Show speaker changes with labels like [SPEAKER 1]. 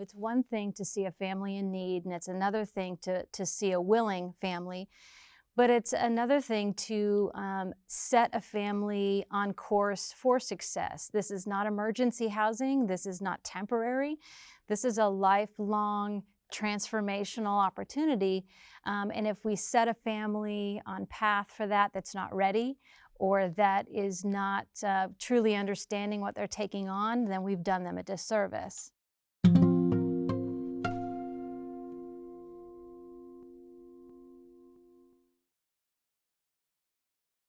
[SPEAKER 1] It's one thing to see a family in need, and it's another thing to, to see a willing family. But it's another thing to um, set a family on course for success. This is not emergency housing. This is not temporary. This is a lifelong transformational opportunity. Um, and if we set a family on path for that that's not ready or that is not uh, truly understanding what they're taking on, then we've done them a disservice.